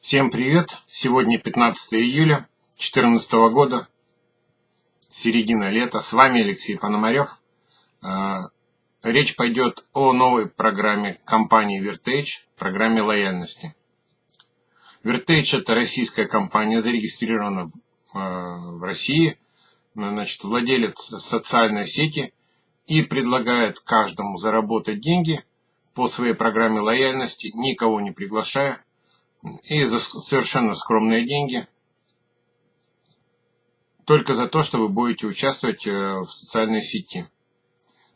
Всем привет! Сегодня 15 июля 2014 года, середина лета. С вами Алексей Пономарев. Э, речь пойдет о новой программе компании Vertage, программе лояльности. Vertage это российская компания, зарегистрирована в России, значит, владелец социальной сети и предлагает каждому заработать деньги по своей программе лояльности, никого не приглашая, и за совершенно скромные деньги, только за то, что вы будете участвовать э, в социальной сети.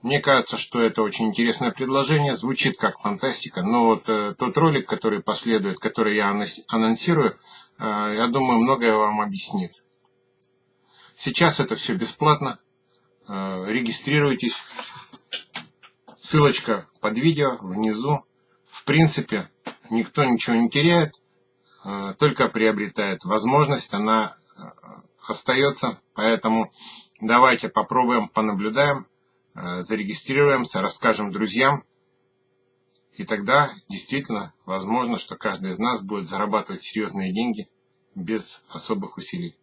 Мне кажется, что это очень интересное предложение, звучит как фантастика, но вот э, тот ролик, который последует, который я анонсирую, э, я думаю, многое вам объяснит. Сейчас это все бесплатно, регистрируйтесь, ссылочка под видео внизу. В принципе, никто ничего не теряет, э, только приобретает возможность, она э, остается. Поэтому давайте попробуем, понаблюдаем, э, зарегистрируемся, расскажем друзьям. И тогда действительно возможно, что каждый из нас будет зарабатывать серьезные деньги без особых усилий.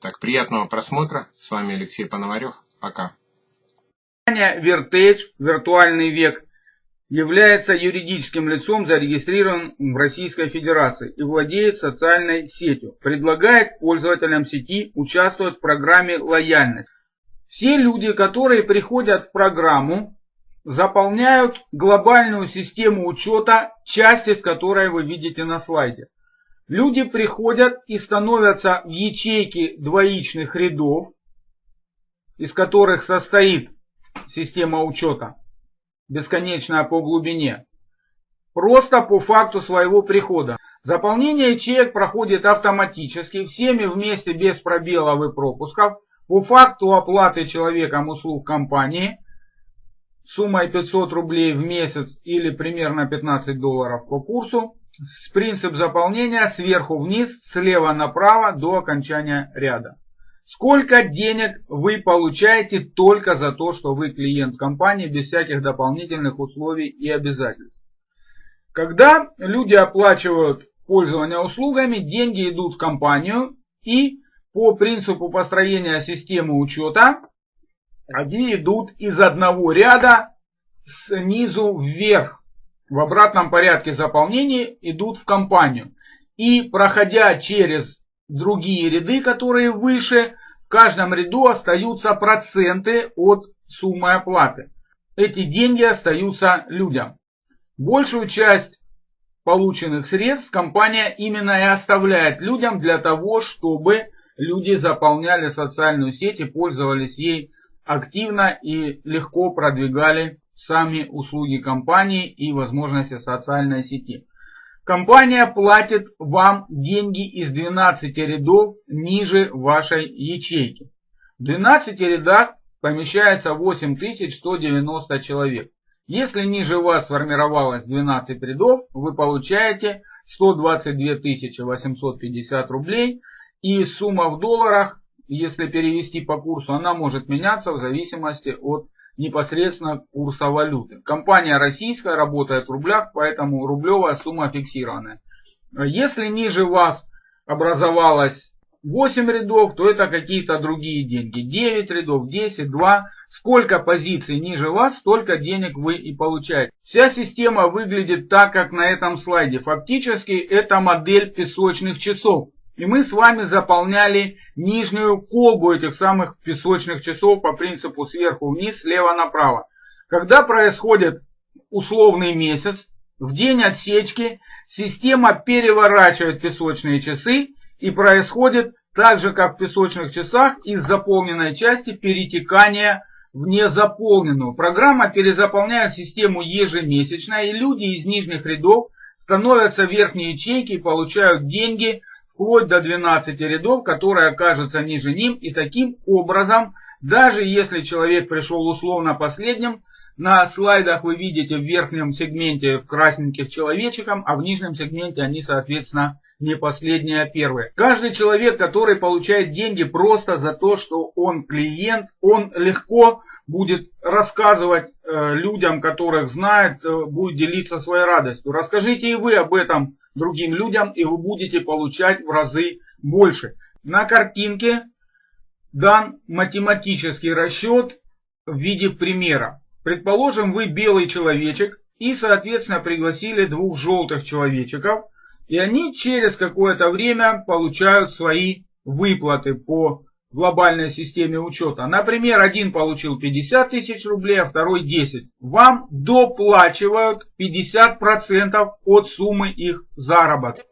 Так, приятного просмотра. С вами Алексей Пономарев. Пока. Vertage, виртуальный век, является юридическим лицом, зарегистрирован в Российской Федерации и владеет социальной сетью. Предлагает пользователям сети участвовать в программе «Лояльность». Все люди, которые приходят в программу, заполняют глобальную систему учета, часть из которой вы видите на слайде. Люди приходят и становятся в ячейки двоичных рядов, из которых состоит система учета бесконечная по глубине, просто по факту своего прихода. Заполнение ячеек проходит автоматически, всеми вместе без пробелов и пропусков, по факту оплаты человеком услуг компании суммой 500 рублей в месяц или примерно 15 долларов по курсу. Принцип заполнения сверху вниз, слева направо до окончания ряда. Сколько денег вы получаете только за то, что вы клиент компании, без всяких дополнительных условий и обязательств. Когда люди оплачивают пользование услугами, деньги идут в компанию и по принципу построения системы учета, они идут из одного ряда снизу вверх. В обратном порядке заполнения идут в компанию. И проходя через другие ряды, которые выше, в каждом ряду остаются проценты от суммы оплаты. Эти деньги остаются людям. Большую часть полученных средств компания именно и оставляет людям для того, чтобы люди заполняли социальную сеть и пользовались ей активно и легко продвигали сами услуги компании и возможности социальной сети. Компания платит вам деньги из 12 рядов ниже вашей ячейки. В 12 рядах помещается 8190 человек. Если ниже вас сформировалось 12 рядов, вы получаете 122 850 рублей. И сумма в долларах, если перевести по курсу, она может меняться в зависимости от непосредственно курса валюты. Компания российская работает в рублях, поэтому рублевая сумма фиксированная. Если ниже вас образовалось 8 рядов, то это какие-то другие деньги. 9 рядов, 10, 2. Сколько позиций ниже вас, столько денег вы и получаете. Вся система выглядит так, как на этом слайде. Фактически это модель песочных часов. И мы с вами заполняли нижнюю колбу этих самых песочных часов по принципу сверху вниз, слева направо. Когда происходит условный месяц, в день отсечки система переворачивает песочные часы и происходит так же, как в песочных часах, из заполненной части перетекание в незаполненную. Программа перезаполняет систему ежемесячно, и люди из нижних рядов становятся верхние ячейки и получают деньги вплоть до 12 рядов, которые окажутся ниже ним. И таким образом, даже если человек пришел условно последним, на слайдах вы видите в верхнем сегменте красненьких человечиком, а в нижнем сегменте они, соответственно, не последние, а первые. Каждый человек, который получает деньги просто за то, что он клиент, он легко будет рассказывать э, людям, которых знает, э, будет делиться своей радостью. Расскажите и вы об этом другим людям, и вы будете получать в разы больше. На картинке дан математический расчет в виде примера. Предположим, вы белый человечек и, соответственно, пригласили двух желтых человечков, и они через какое-то время получают свои выплаты по глобальной системе учета. Например, один получил 50 тысяч рублей, а второй 10. Вам доплачивают 50% от суммы их заработка.